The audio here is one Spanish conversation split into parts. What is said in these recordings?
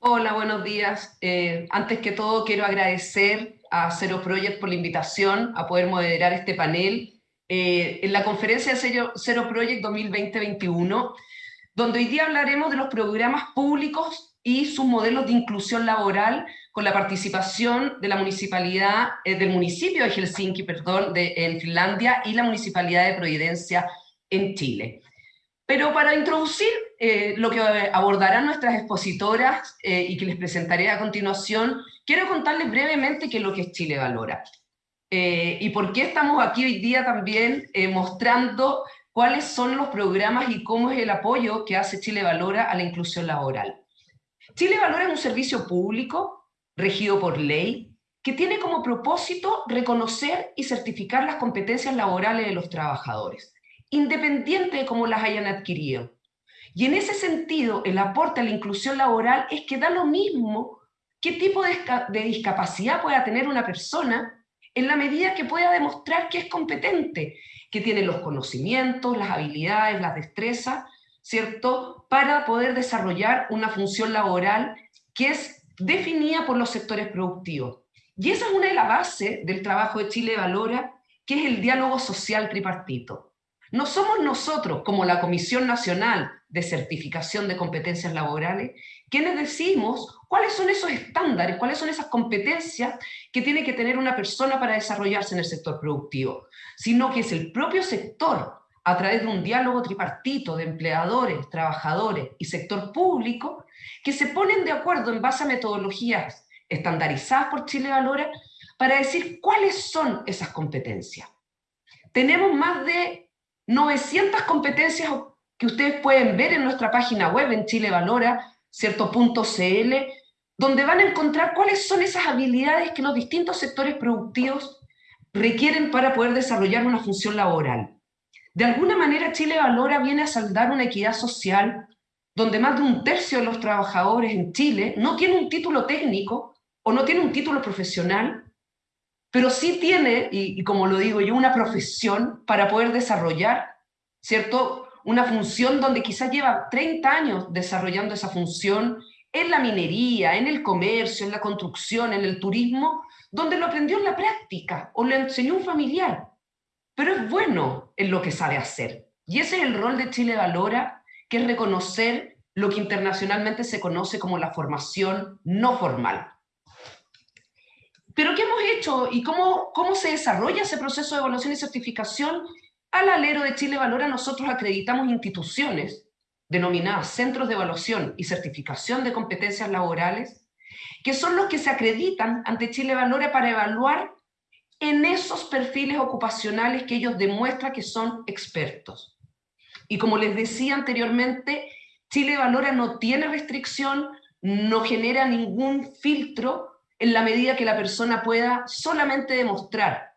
Hola, buenos días. Eh, antes que todo quiero agradecer a Zero Project por la invitación a poder moderar este panel eh, en la conferencia de Zero Project 2020-2021, donde hoy día hablaremos de los programas públicos y sus modelos de inclusión laboral con la participación de la municipalidad, eh, del municipio de Helsinki, perdón, en Finlandia y la municipalidad de Providencia en Chile. Pero para introducir eh, lo que abordarán nuestras expositoras eh, y que les presentaré a continuación, quiero contarles brevemente qué es lo que Chile Valora. Eh, y por qué estamos aquí hoy día también mostrando cuáles son los programas y cómo es el apoyo que hace Chile Valora a la inclusión laboral. Chile Valora es un servicio público regido por ley que tiene como propósito reconocer y certificar las competencias laborales de los trabajadores independiente de cómo las hayan adquirido. Y en ese sentido, el aporte a la inclusión laboral es que da lo mismo qué tipo de, discapacidad pueda tener una persona en la medida que pueda demostrar que es competente, que tiene los conocimientos, las habilidades, las destrezas, ¿cierto?, para poder desarrollar una función laboral que es definida por los sectores productivos. Y esa es una de las bases del trabajo de Chile Valora, que es el diálogo social tripartito. No somos nosotros, como la Comisión Nacional de Certificación de Competencias Laborales, quienes decimos cuáles son esos estándares, cuáles son esas competencias que tiene que tener una persona para desarrollarse en el sector productivo, sino que es el propio sector, a través de un diálogo tripartito de empleadores, trabajadores y sector público, que se ponen de acuerdo en base a metodologías estandarizadas por Chile Valora para decir cuáles son esas competencias. Tenemos más de 900 competencias que ustedes pueden ver en nuestra página web en Chile Valora, cierto.cl, donde van a encontrar cuáles son esas habilidades que los distintos sectores productivos requieren para poder desarrollar una función laboral. De alguna manera Chile Valora viene a saldar una equidad social donde más de un tercio de los trabajadores en Chile no tiene un título técnico o no tiene un título profesional pero sí tiene, y, como lo digo yo, una profesión para poder desarrollar, ¿cierto? Una función donde quizás lleva 30 años desarrollando esa función en la minería, en el comercio, en la construcción, en el turismo, donde lo aprendió en la práctica o le enseñó un familiar. Pero es bueno en lo que sabe hacer. Y ese es el rol de Chile Valora, que es reconocer lo que internacionalmente se conoce como la formación no formal. Pero ¿qué hemos hecho y cómo, cómo se desarrolla ese proceso de evaluación y certificación? Al alero de Chile Valora nosotros acreditamos instituciones denominadas Centros de Evaluación y Certificación de Competencias Laborales, que son los que se acreditan ante Chile Valora para evaluar en esos perfiles ocupacionales que ellos demuestran que son expertos. Y como les decía anteriormente, Chile Valora no tiene restricción, no genera ningún filtro en la medida que la persona pueda solamente demostrar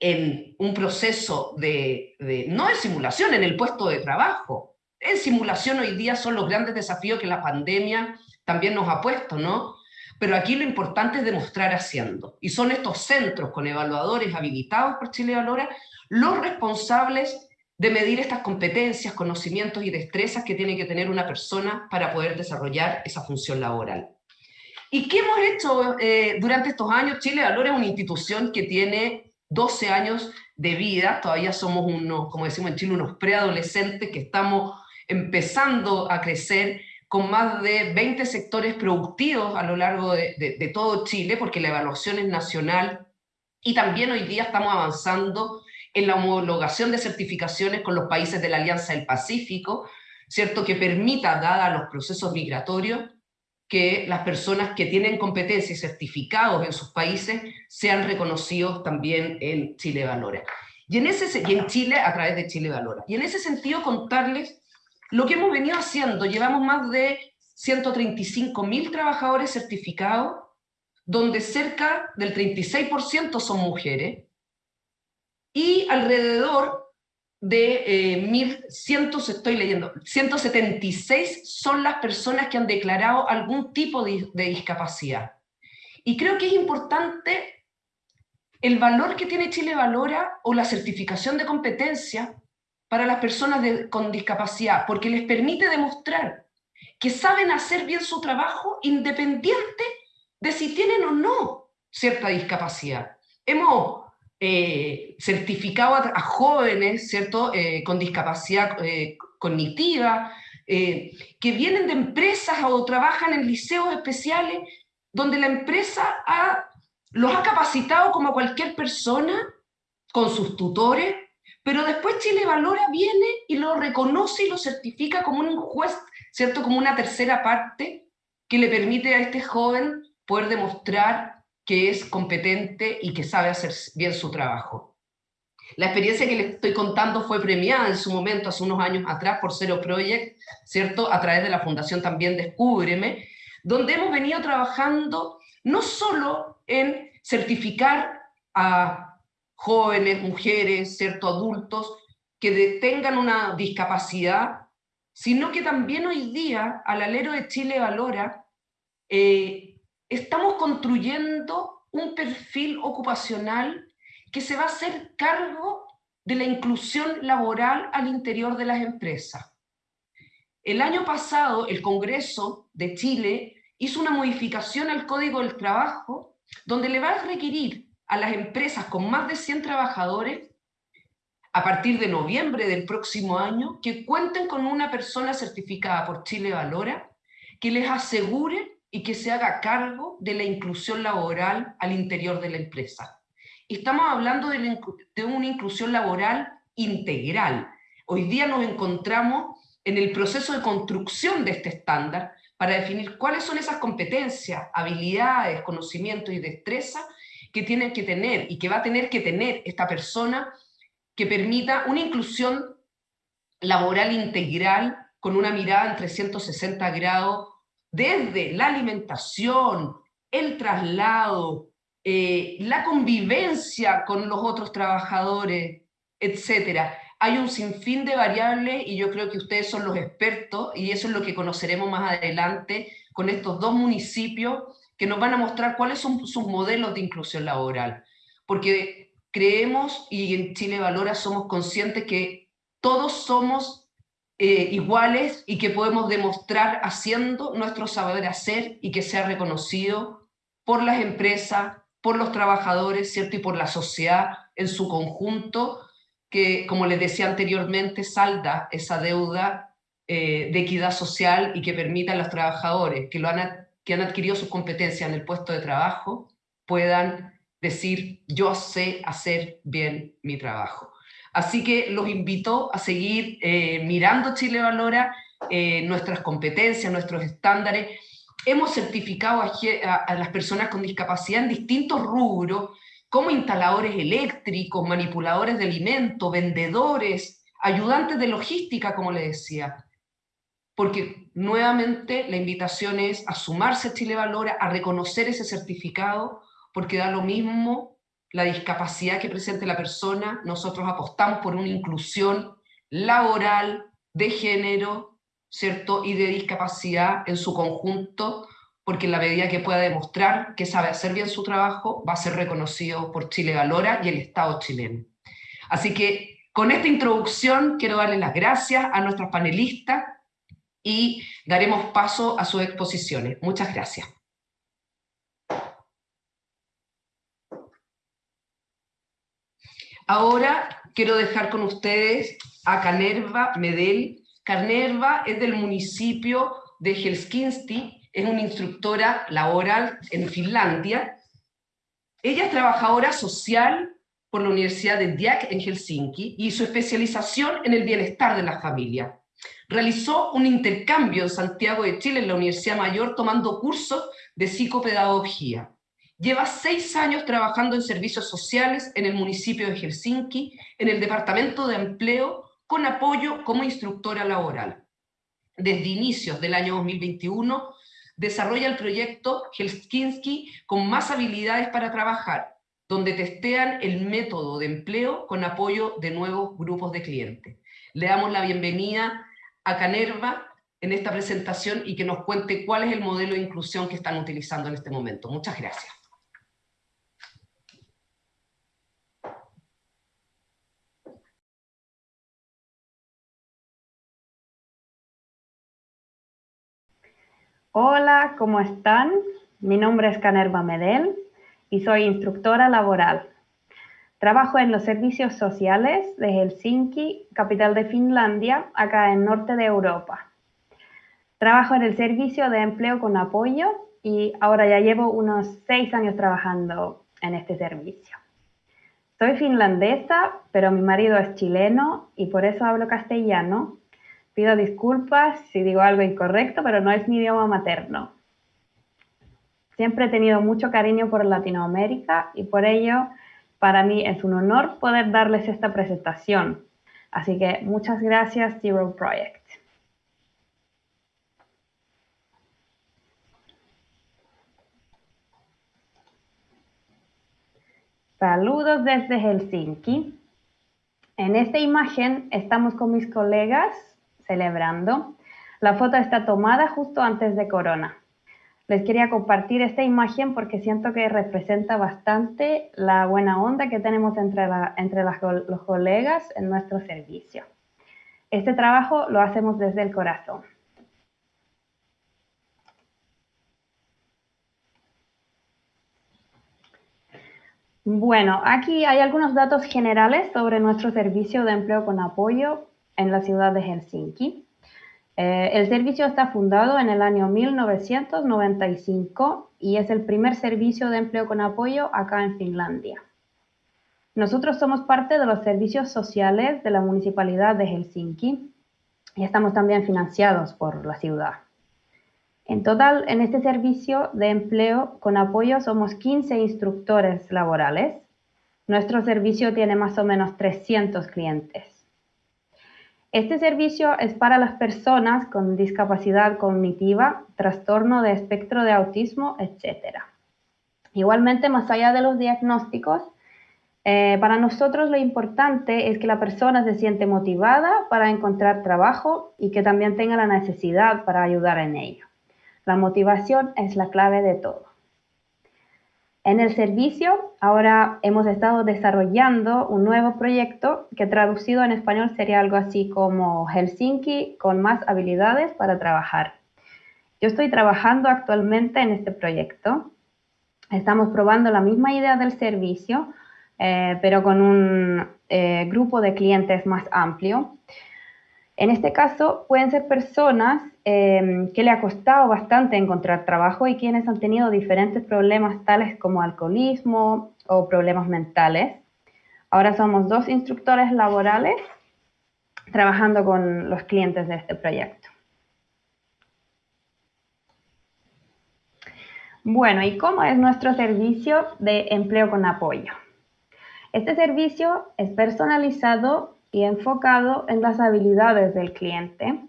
en un proceso de, no de simulación, en el puesto de trabajo. En simulación hoy día son los grandes desafíos que la pandemia también nos ha puesto, ¿no? Pero aquí lo importante es demostrar haciendo. Y son estos centros con evaluadores habilitados por Chile Valora los responsables de medir estas competencias, conocimientos y destrezas que tiene que tener una persona para poder desarrollar esa función laboral. ¿Y qué hemos hecho eh, durante estos años? Chile Valora es una institución que tiene 12 años de vida, todavía somos unos, como decimos en Chile, unos preadolescentes que estamos empezando a crecer con más de 20 sectores productivos a lo largo de, de todo Chile, porque la evaluación es nacional, y también hoy día estamos avanzando en la homologación de certificaciones con los países de la Alianza del Pacífico, ¿cierto? que permita, dada los procesos migratorios, que las personas que tienen competencias y certificados en sus países sean reconocidos también en Chile Valora. Y en, ese, y en Chile a través de Chile Valora. Y en ese sentido contarles lo que hemos venido haciendo. Llevamos más de 135 mil trabajadores certificados, donde cerca del 36% son mujeres, y alrededor de eh, 1.100, estoy leyendo, 176 son las personas que han declarado algún tipo de, discapacidad. Y creo que es importante el valor que tiene Chile Valora o la certificación de competencia para las personas con discapacidad, porque les permite demostrar que saben hacer bien su trabajo independiente de si tienen o no cierta discapacidad. Hemos eh, certificado a, jóvenes, ¿cierto?, eh, con discapacidad eh, cognitiva, que vienen de empresas o trabajan en liceos especiales, donde la empresa los ha capacitado como cualquier persona, con sus tutores, pero después Chile Valora viene y lo reconoce y lo certifica como un juez, ¿cierto? Como una tercera parte que le permite a este joven poder demostrar que es competente y que sabe hacer bien su trabajo. La experiencia que les estoy contando fue premiada en su momento, hace unos años atrás, por Zero Project, ¿cierto? A través de la fundación también Descúbreme, donde hemos venido trabajando no solo en certificar a jóvenes, mujeres, ¿cierto? Adultos que tengan una discapacidad, sino que también hoy día, al alero de Chile Valora, eh, estamos construyendo un perfil ocupacional que se va a hacer cargo de la inclusión laboral al interior de las empresas. El año pasado, el Congreso de Chile hizo una modificación al Código del Trabajo donde le va a requerir a las empresas con más de 100 trabajadores, a partir de noviembre del próximo año, que cuenten con una persona certificada por Chile Valora, que les asegure y que se haga cargo de la inclusión laboral al interior de la empresa. Estamos hablando de, una inclusión laboral integral. Hoy día nos encontramos en el proceso de construcción de este estándar para definir cuáles son esas competencias, habilidades, conocimientos y destrezas que tienen que tener y que va a tener que tener esta persona que permita una inclusión laboral integral con una mirada en 360 grados desde la alimentación, el traslado, eh, la convivencia con los otros trabajadores, etc. Hay un sinfín de variables y yo creo que ustedes son los expertos y eso es lo que conoceremos más adelante con estos dos municipios que nos van a mostrar cuáles son sus modelos de inclusión laboral. Porque creemos y en Chile Valora somos conscientes que todos somos eh, iguales y que podemos demostrar haciendo nuestro saber hacer y que sea reconocido por las empresas, por los trabajadores, ¿cierto? Y por la sociedad en su conjunto, que, como les decía anteriormente, salda esa deuda eh, de equidad social y que permita a los trabajadores que, lo han, que han adquirido sus competencias en el puesto de trabajo puedan decir, yo sé hacer bien mi trabajo. Así que los invito a seguir eh, mirando Chile Valora, eh, nuestras competencias, nuestros estándares. Hemos certificado a, las personas con discapacidad en distintos rubros, como instaladores eléctricos, manipuladores de alimentos, vendedores, ayudantes de logística, como le decía. Porque nuevamente la invitación es a sumarse a Chile Valora, a reconocer ese certificado, porque da lo mismo la discapacidad que presente la persona, nosotros apostamos por una inclusión laboral, de género, ¿cierto? Y de discapacidad en su conjunto, porque en la medida que pueda demostrar que sabe hacer bien su trabajo, va a ser reconocido por Chile Valora y el Estado chileno. Así que con esta introducción quiero darle las gracias a nuestros panelistas y daremos paso a sus exposiciones. Muchas gracias. Ahora quiero dejar con ustedes a Canerva Medel. Canerva es del municipio de Helsinki, es una instructora laboral en Finlandia. Ella es trabajadora social por la Universidad de Diak en Helsinki y su especialización en el bienestar de la familia. Realizó un intercambio en Santiago de Chile en la Universidad Mayor tomando cursos de psicopedagogía. Lleva seis años trabajando en servicios sociales en el municipio de Helsinki, en el Departamento de Empleo, con apoyo como instructora laboral. Desde inicios del año 2021, desarrolla el proyecto Helsinki con más habilidades para trabajar, donde testean el método de empleo con apoyo de nuevos grupos de clientes. Le damos la bienvenida a Canerva en esta presentación y que nos cuente cuál es el modelo de inclusión que están utilizando en este momento. Muchas gracias. Hola, ¿cómo están? Mi nombre es Canerva Medel y soy instructora laboral. Trabajo en los servicios sociales de Helsinki, capital de Finlandia, acá en norte de Europa. Trabajo en el servicio de empleo con apoyo y ahora ya llevo unos seis años trabajando en este servicio. Soy finlandesa, pero mi marido es chileno y por eso hablo castellano. Pido disculpas si digo algo incorrecto, pero no es mi idioma materno. Siempre he tenido mucho cariño por Latinoamérica y por ello para mí es un honor poder darles esta presentación. Así que muchas gracias Zero Project. Saludos desde Helsinki. En esta imagen estamos con mis colegas celebrando. La foto está tomada justo antes de Corona. Les quería compartir esta imagen porque siento que representa bastante la buena onda que tenemos entre, entre los colegas en nuestro servicio. Este trabajo lo hacemos desde el corazón. Bueno, aquí hay algunos datos generales sobre nuestro servicio de empleo con apoyo en la ciudad de Helsinki. Eh, el servicio está fundado en el año 1995 y es el primer servicio de empleo con apoyo acá en Finlandia. Nosotros somos parte de los servicios sociales de la Municipalidad de Helsinki y estamos también financiados por la ciudad. En total, en este servicio de empleo con apoyo somos 15 instructores laborales. Nuestro servicio tiene más o menos 300 clientes. Este servicio es para las personas con discapacidad cognitiva, trastorno de espectro de autismo, etc. Igualmente, más allá de los diagnósticos, eh, para nosotros lo importante es que la persona se siente motivada para encontrar trabajo y que también tenga la necesidad para ayudar en ello. La motivación es la clave de todo. En el servicio, ahora hemos estado desarrollando un nuevo proyecto que traducido en español sería algo así como Helsinki con más habilidades para trabajar. Yo estoy trabajando actualmente en este proyecto. Estamos probando la misma idea del servicio, eh, pero con un eh, grupo de clientes más amplio. En este caso, pueden ser personas em, que le ha costado bastante encontrar trabajo y quienes han tenido diferentes problemas tales como alcoholismo o problemas mentales. Ahora somos dos instructores laborales trabajando con los clientes de este proyecto. Bueno, ¿y cómo es nuestro servicio de empleo con apoyo? Este servicio es personalizado y enfocado en las habilidades del cliente.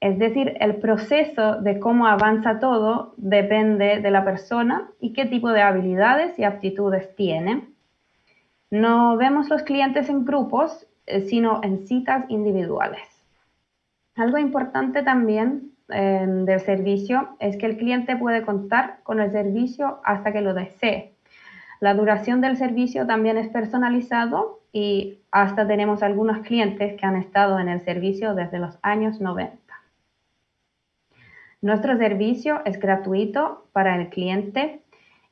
Es decir, el proceso de cómo avanza todo depende de la persona y qué tipo de habilidades y aptitudes tiene. No vemos los clientes en grupos, eh, sino en citas individuales. Algo importante también em, del servicio es que el cliente puede contar con el servicio hasta que lo desee. La duración del servicio también es personalizado y hasta tenemos algunos clientes que han estado en el servicio desde los años 90. Nuestro servicio es gratuito para el cliente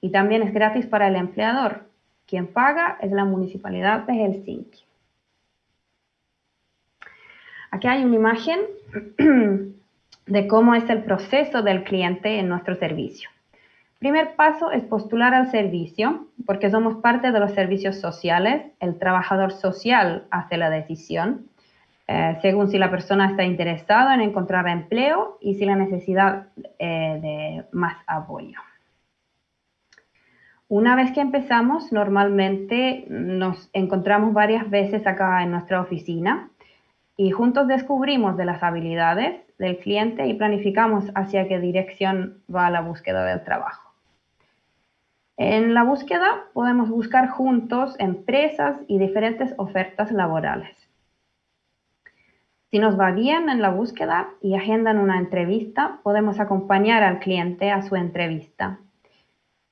y también es gratis para el empleador. Quien paga es la Municipalidad de Helsinki. Aquí hay una imagen de cómo es el proceso del cliente en nuestro servicio primer paso es postular al servicio, porque somos parte de los servicios sociales. El trabajador social hace la decisión, eh, según si la persona está interesada en encontrar empleo y si la necesidad eh, de más apoyo. Una vez que empezamos, normalmente nos encontramos varias veces acá en nuestra oficina y juntos descubrimos de las habilidades del cliente y planificamos hacia qué dirección va la búsqueda del trabajo. En la búsqueda podemos buscar juntos empresas y diferentes ofertas laborales. Si nos va bien en la búsqueda y agendan una entrevista, podemos acompañar al cliente a su entrevista.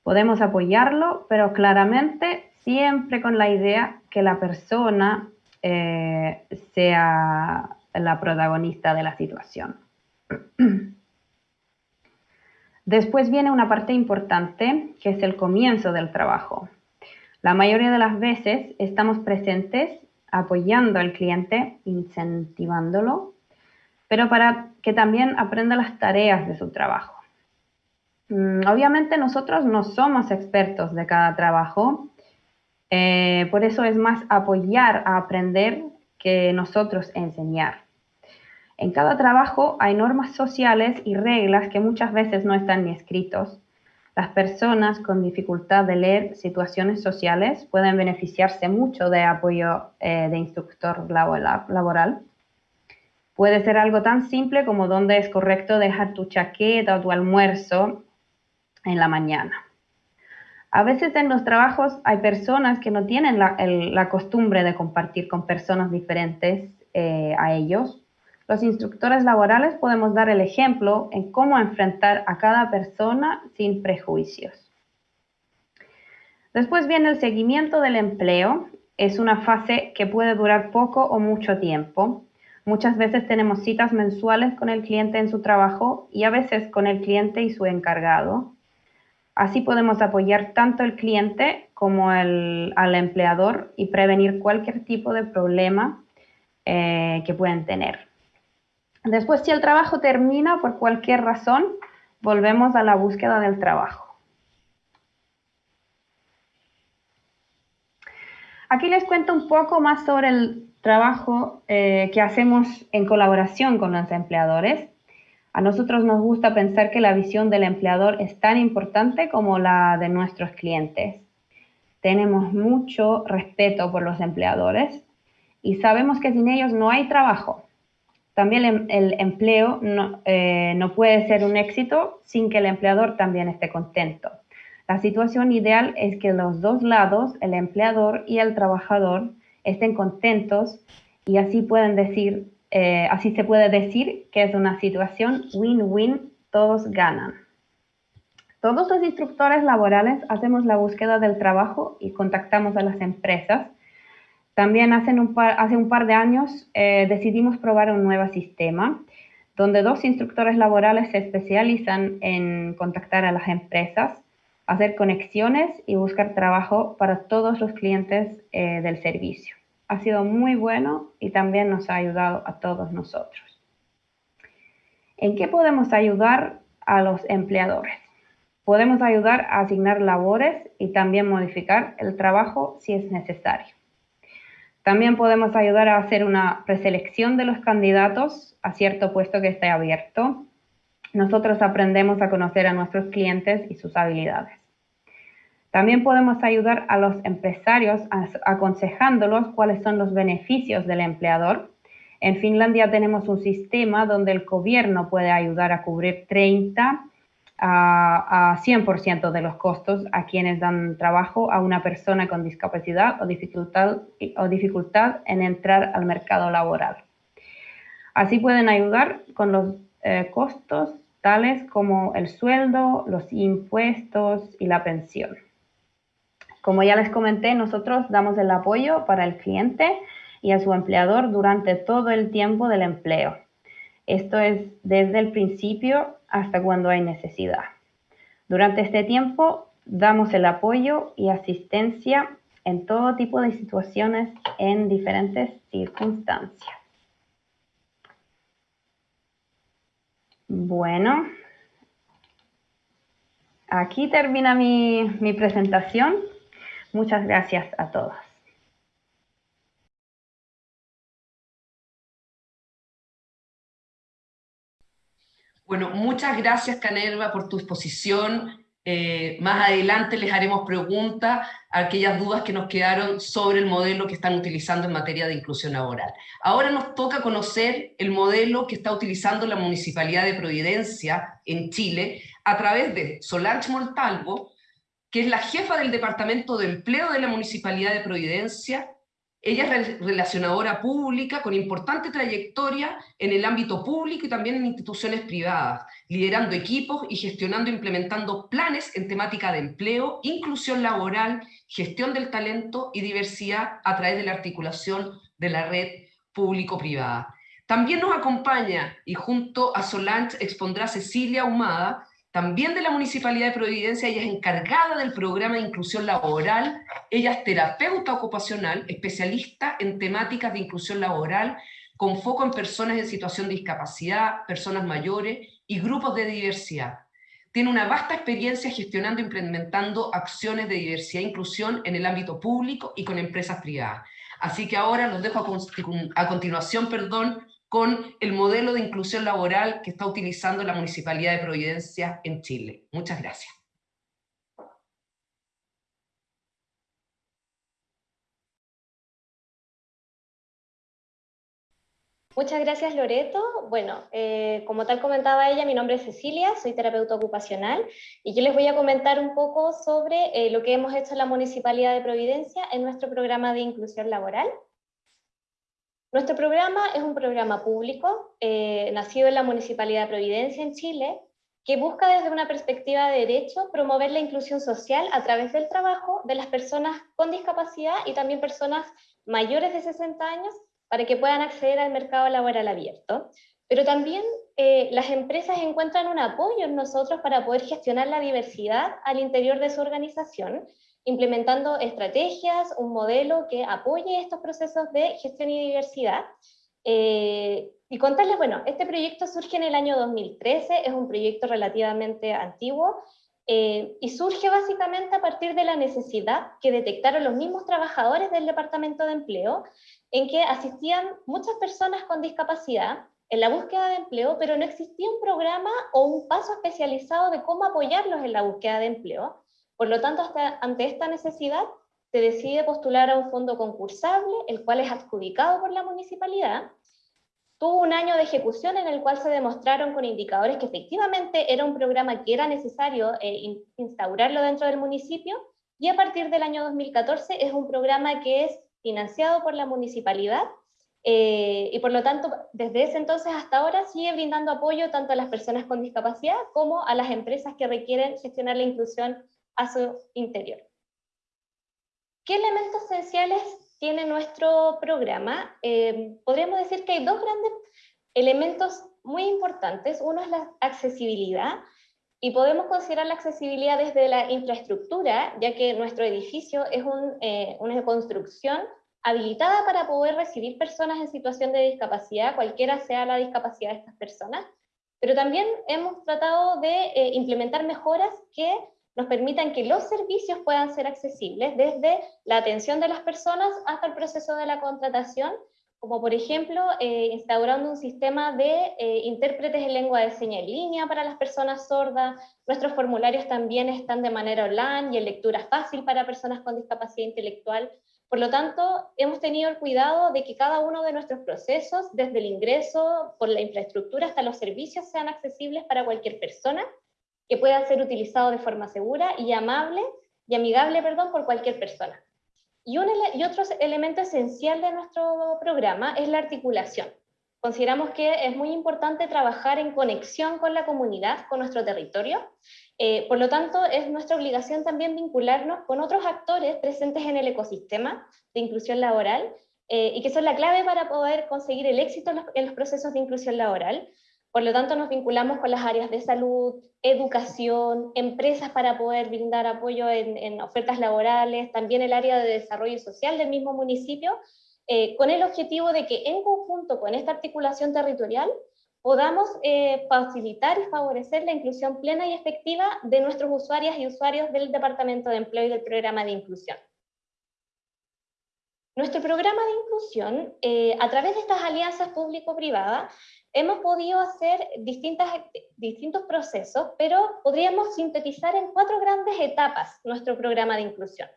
Podemos apoyarlo, pero claramente siempre con la idea que la persona eh, sea la protagonista de la situación. Después viene una parte importante, que es el comienzo del trabajo. La mayoría de las veces estamos presentes apoyando al cliente, incentivándolo, pero para que también aprenda las tareas de su trabajo. Mm, obviamente nosotros no somos expertos de cada trabajo, eh, por eso es más apoyar a aprender que nosotros enseñar. En cada trabajo hay normas sociales y reglas que muchas veces no están ni escritos. Las personas con dificultad de leer situaciones sociales pueden beneficiarse mucho de apoyo eh, de instructor laboral. Puede ser algo tan simple como dónde es correcto dejar tu chaqueta o tu almuerzo en la mañana. A veces en los trabajos hay personas que no tienen la, costumbre de compartir con personas diferentes eh, a ellos los instructores laborales podemos dar el ejemplo en cómo enfrentar a cada persona sin prejuicios. Después viene el seguimiento del empleo. Es una fase que puede durar poco o mucho tiempo. Muchas veces tenemos citas mensuales con el cliente en su trabajo y a veces con el cliente y su encargado. Así podemos apoyar tanto al cliente como al empleador y prevenir cualquier tipo de problema eh, que puedan tener. Después, si el trabajo termina por cualquier razón, volvemos a la búsqueda del trabajo. Aquí les cuento un poco más sobre el trabajo eh, que hacemos en colaboración con los empleadores. A nosotros nos gusta pensar que la visión del empleador es tan importante como la de nuestros clientes. Tenemos mucho respeto por los empleadores y sabemos que sin ellos no hay trabajo. También em, el, empleo eh, no, puede ser un éxito sin que el empleador también esté contento. La situación ideal es que los dos lados, el empleador y el trabajador, estén contentos y así pueden decir, eh, así se puede decir que es una situación win-win, todos ganan. Todos los instructores laborales hacemos la búsqueda del trabajo y contactamos a las empresas también hace un par, de años eh, decidimos probar un nuevo sistema donde dos instructores laborales se especializan en contactar a las empresas, hacer conexiones y buscar trabajo para todos los clientes eh, del servicio. Ha sido muy bueno y también nos ha ayudado a todos nosotros. ¿En qué podemos ayudar a los empleadores? Podemos ayudar a asignar labores y también modificar el trabajo si es necesario. También podemos ayudar a hacer una preselección de los candidatos a cierto puesto que esté abierto. Nosotros aprendemos a conocer a nuestros clientes y sus habilidades. También podemos ayudar a los empresarios aconsejándolos cuáles son los beneficios del empleador. En Finlandia tenemos un sistema donde el gobierno puede ayudar a cubrir 30 a, 100% de los costos a quienes dan trabajo a una persona con discapacidad o dificultad, o dificultad en entrar al mercado laboral. Así pueden ayudar con los eh, costos tales como el sueldo, los impuestos y la pensión. Como ya les comenté, nosotros damos el apoyo para el cliente y a su empleador durante todo el tiempo del empleo. Esto es desde el principio hasta cuando hay necesidad. Durante este tiempo damos el apoyo y asistencia en todo tipo de situaciones en diferentes circunstancias. Bueno, aquí termina mi, presentación. Muchas gracias a todos. Bueno, muchas gracias, Canerva, por tu exposición. Eh, más adelante les haremos preguntas a aquellas dudas que nos quedaron sobre el modelo que están utilizando en materia de inclusión laboral. Ahora nos toca conocer el modelo que está utilizando la Municipalidad de Providencia en Chile a través de Solange Montalvo, que es la jefa del Departamento de Empleo de la Municipalidad de Providencia, ella es relacionadora pública con importante trayectoria en el ámbito público y también en instituciones privadas, liderando equipos y gestionando e implementando planes en temática de empleo, inclusión laboral, gestión del talento y diversidad a través de la articulación de la red público-privada. También nos acompaña y junto a Solange expondrá Cecilia Humada, también de la Municipalidad de Providencia, ella es encargada del programa de inclusión laboral, ella es terapeuta ocupacional, especialista en temáticas de inclusión laboral, con foco en personas en situación de discapacidad, personas mayores y grupos de diversidad. Tiene una vasta experiencia gestionando e implementando acciones de diversidad e inclusión en el ámbito público y con empresas privadas. Así que ahora los dejo a, a continuación perdón, con el modelo de inclusión laboral que está utilizando la Municipalidad de Providencia en Chile. Muchas gracias. Muchas gracias, Loreto. Bueno, eh, como tal comentaba ella, mi nombre es Cecilia, soy terapeuta ocupacional, y yo les voy a comentar un poco sobre eh, lo que hemos hecho en la Municipalidad de Providencia en nuestro programa de inclusión laboral. Nuestro programa es un programa público, eh, nacido en la Municipalidad de Providencia en Chile, que busca desde una perspectiva de derecho promover la inclusión social a través del trabajo de las personas con discapacidad y también personas mayores de 60 años para que puedan acceder al mercado laboral abierto. Pero también eh, las empresas encuentran un apoyo en nosotros para poder gestionar la diversidad al interior de su organización implementando estrategias, un modelo que apoye estos procesos de gestión y diversidad. Eh, y contarles, bueno, este proyecto surge en el año 2013, es un proyecto relativamente antiguo, eh, y surge básicamente a partir de la necesidad que detectaron los mismos trabajadores del Departamento de Empleo, en que asistían muchas personas con discapacidad en la búsqueda de empleo, pero no existía un programa o un paso especializado de cómo apoyarlos en la búsqueda de empleo. Por lo tanto, ante esta necesidad, se decide postular a un fondo concursable, el cual es adjudicado por la municipalidad. Tuvo un año de ejecución en el cual se demostraron con indicadores que efectivamente era un programa que era necesario eh, instaurarlo dentro del municipio, y a partir del año 2014 es un programa que es financiado por la municipalidad eh, y por lo tanto, desde ese entonces hasta ahora sigue brindando apoyo tanto a las personas con discapacidad como a las empresas que requieren gestionar la inclusión a su interior. ¿Qué elementos esenciales tiene nuestro programa? Eh, podríamos decir que hay dos grandes elementos muy importantes. Uno es la accesibilidad, y podemos considerar la accesibilidad desde la infraestructura, ya que nuestro edificio es eh, una construcción habilitada para poder recibir personas en situación de discapacidad, cualquiera sea la discapacidad de estas personas, pero también hemos tratado de eh, implementar mejoras que nos permitan que los servicios puedan ser accesibles desde la atención de las personas hasta el proceso de la contratación, como por ejemplo eh, instaurando un sistema de eh, intérpretes en lengua de señas en línea para las personas sordas. Nuestros formularios también están de manera online y en lectura fácil para personas con discapacidad intelectual. Por lo tanto, hemos tenido el cuidado de que cada uno de nuestros procesos, desde el ingreso, por la infraestructura hasta los servicios, sean accesibles para cualquier persona que pueda ser utilizado de forma segura y amable y amigable perdón, por cualquier persona. Y, un y otro elemento esencial de nuestro programa es la articulación. Consideramos que es muy importante trabajar en conexión con la comunidad, con nuestro territorio. Eh, por lo tanto, es nuestra obligación también vincularnos con otros actores presentes en el ecosistema de inclusión laboral eh, y que son la clave para poder conseguir el éxito en los procesos de inclusión laboral, por lo tanto, nos vinculamos con las áreas de salud, educación, empresas para poder brindar apoyo en, ofertas laborales, también el área de desarrollo social del mismo municipio, eh, con el objetivo de que en conjunto con esta articulación territorial podamos eh, facilitar y favorecer la inclusión plena y efectiva de nuestros usuarias y usuarios del Departamento de Empleo y del Programa de Inclusión. Nuestro programa de inclusión, eh, a través de estas alianzas público-privadas, hemos podido hacer distintas, distintos procesos, pero podríamos sintetizar en cuatro grandes etapas nuestro programa de inclusión.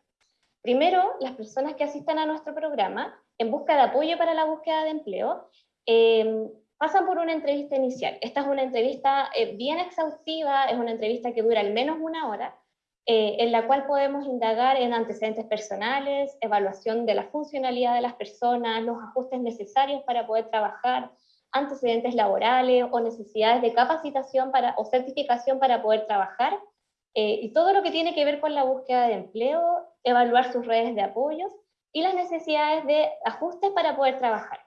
Primero, las personas que asistan a nuestro programa en busca de apoyo para la búsqueda de empleo em, pasan por una entrevista inicial. Esta es una entrevista eh, bien exhaustiva, es una entrevista que dura al menos una hora, eh, en la cual podemos indagar en antecedentes personales, evaluación de la funcionalidad de las personas, los ajustes necesarios para poder trabajar, antecedentes laborales o necesidades de capacitación para, o certificación para poder trabajar, eh, y todo lo que tiene que ver con la búsqueda de empleo, evaluar sus redes de apoyos y las necesidades de ajustes para poder trabajar.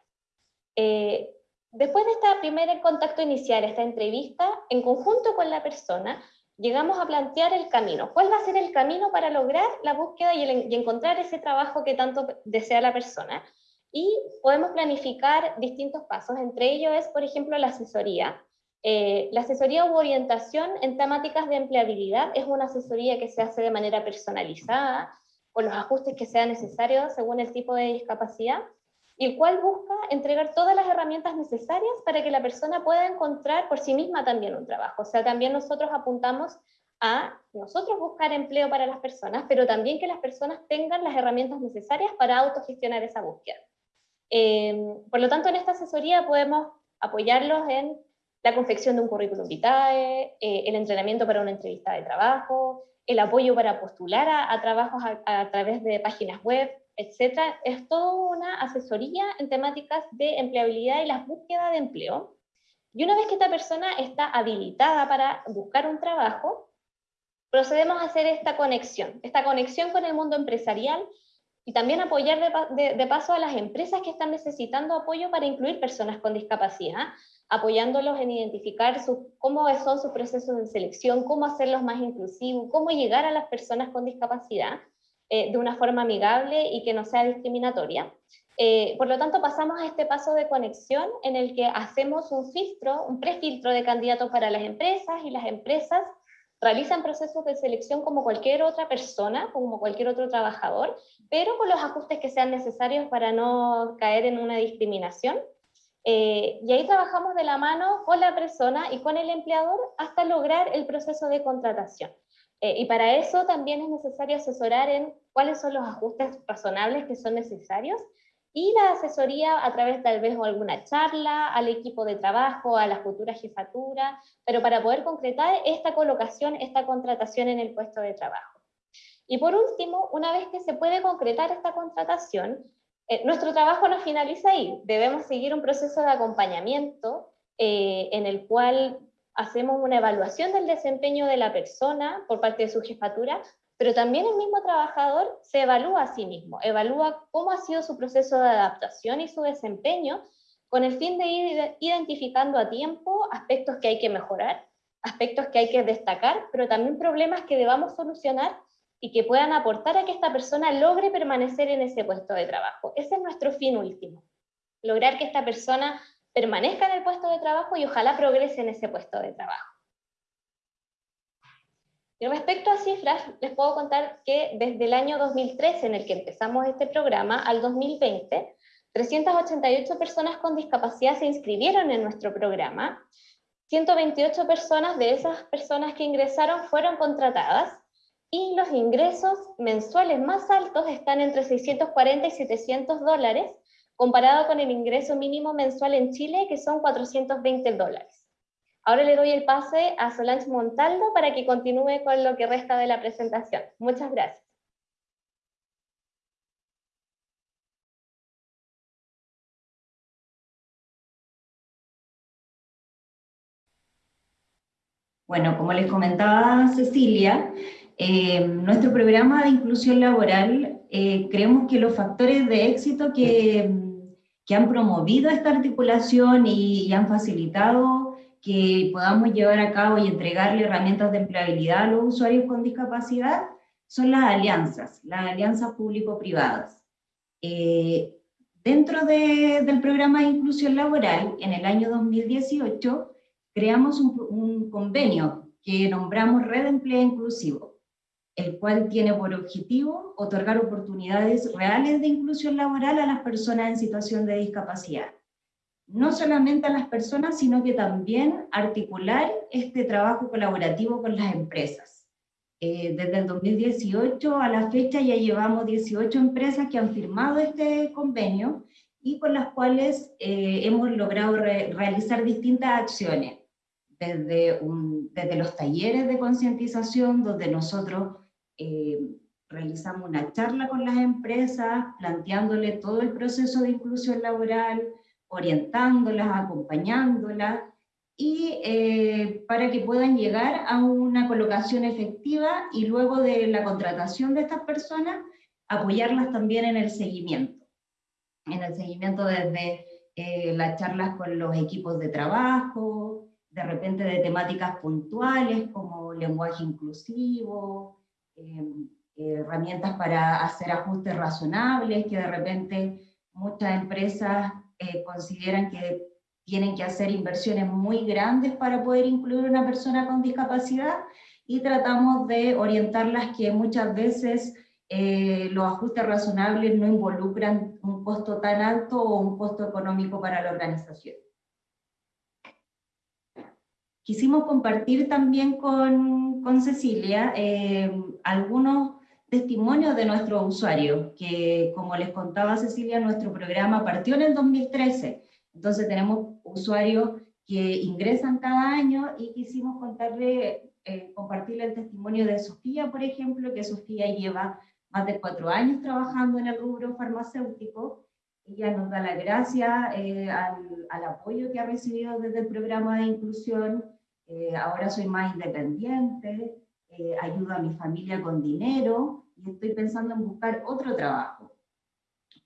Eh, después de este primer contacto inicial, esta entrevista, en conjunto con la persona, llegamos a plantear el camino. ¿Cuál va a ser el camino para lograr la búsqueda y, encontrar ese trabajo que tanto desea la persona? Y podemos planificar distintos pasos. Entre ellos es, por ejemplo, la asesoría. Eh, la asesoría u orientación en temáticas de empleabilidad es una asesoría que se hace de manera personalizada, con los ajustes que sean necesarios según el tipo de discapacidad, y el cual busca entregar todas las herramientas necesarias para que la persona pueda encontrar por sí misma también un trabajo. O sea, también nosotros apuntamos a nosotros buscar empleo para las personas, pero también que las personas tengan las herramientas necesarias para autogestionar esa búsqueda. Eh, por lo tanto, en esta asesoría podemos apoyarlos en la confección de un currículum vitae, eh, el entrenamiento para una entrevista de trabajo, el apoyo para postular a, trabajos a, través de páginas web, etcétera, es toda una asesoría en temáticas de empleabilidad y la búsqueda de empleo. Y una vez que esta persona está habilitada para buscar un trabajo, procedemos a hacer esta conexión, esta conexión con el mundo empresarial y también apoyar de, paso a las empresas que están necesitando apoyo para incluir personas con discapacidad, apoyándolos en identificar cómo son sus procesos de selección, cómo hacerlos más inclusivos, cómo llegar a las personas con discapacidad eh, de una forma amigable y que no sea discriminatoria. Eh, por lo tanto, pasamos a este paso de conexión en el que hacemos un filtro, un prefiltro de candidatos para las empresas y las empresas realizan procesos de selección como cualquier otra persona, como cualquier otro trabajador, pero con los ajustes que sean necesarios para no caer en una discriminación. Eh, y ahí trabajamos de la mano con la persona y con el empleador hasta lograr el proceso de contratación. Eh, y para eso también es necesario asesorar en cuáles son los ajustes razonables que son necesarios y la asesoría a través tal vez de alguna charla al equipo de trabajo, a la futura jefatura, pero para poder concretar esta colocación, esta contratación en el puesto de trabajo. Y por último, una vez que se puede concretar esta contratación, eh, nuestro trabajo no finaliza ahí, debemos seguir un proceso de acompañamiento eh, en el cual hacemos una evaluación del desempeño de la persona por parte de su jefatura, pero también el mismo trabajador se evalúa a sí mismo, evalúa cómo ha sido su proceso de adaptación y su desempeño, con el fin de ir identificando a tiempo aspectos que hay que mejorar, aspectos que hay que destacar, pero también problemas que debamos solucionar y que puedan aportar a que esta persona logre permanecer en ese puesto de trabajo. Ese es nuestro fin último, lograr que esta persona permanezca en el puesto de trabajo y ojalá progrese en ese puesto de trabajo. Y respecto a cifras, les puedo contar que desde el año 2013, en el que empezamos este programa, al 2020, 388 personas con discapacidad se inscribieron en nuestro programa, 128 personas de esas personas que ingresaron fueron contratadas, y los ingresos mensuales más altos están entre 640 y 700 dólares, comparado con el ingreso mínimo mensual en Chile, que son 420 dólares. Ahora le doy el pase a Solange Montaldo para que continúe con lo que resta de la presentación. Muchas gracias. Bueno, como les comentaba Cecilia, eh, nuestro programa de inclusión laboral, eh, creemos que los factores de éxito que que han promovido esta articulación y, han facilitado que podamos llevar a cabo y entregarle herramientas de empleabilidad a los usuarios con discapacidad son las alianzas, las alianzas público-privadas. Eh, dentro del programa de inclusión laboral, en el año 2018, creamos un, un convenio que nombramos Red de Empleo Inclusivo el cual tiene por objetivo otorgar oportunidades reales de inclusión laboral a las personas en situación de discapacidad. No solamente a las personas, sino que también articular este trabajo colaborativo con las empresas. Eh, desde el 2018 a la fecha ya llevamos 18 empresas que han firmado este convenio y con las cuales eh, hemos logrado realizar distintas acciones, desde, desde los talleres de concientización, donde nosotros eh, realizamos una charla con las empresas, planteándole todo el proceso de inclusión laboral, orientándolas, acompañándolas, y eh, para que puedan llegar a una colocación efectiva y luego de la contratación de estas personas, apoyarlas también en el seguimiento. En el seguimiento desde eh, las charlas con los equipos de trabajo, de repente de temáticas puntuales como lenguaje inclusivo, herramientas para hacer ajustes razonables, que de repente muchas empresas consideran que tienen que hacer inversiones muy grandes para poder incluir una persona con discapacidad, y tratamos de orientarlas que muchas veces eh, los ajustes razonables no involucran un costo tan alto o un costo económico para la organización. Quisimos compartir también con, con Cecilia eh, algunos testimonios de nuestros usuarios, que como les contaba Cecilia, nuestro programa partió en el 2013, entonces tenemos usuarios que ingresan cada año y quisimos contarle eh, compartirle el testimonio de Sofía, por ejemplo, que Sofía lleva más de cuatro años trabajando en el rubro farmacéutico. Ella nos da la gracia eh, al, al, apoyo que ha recibido desde el programa de inclusión. Eh, ahora soy más independiente, ayudo a mi familia con dinero y estoy pensando en buscar otro trabajo.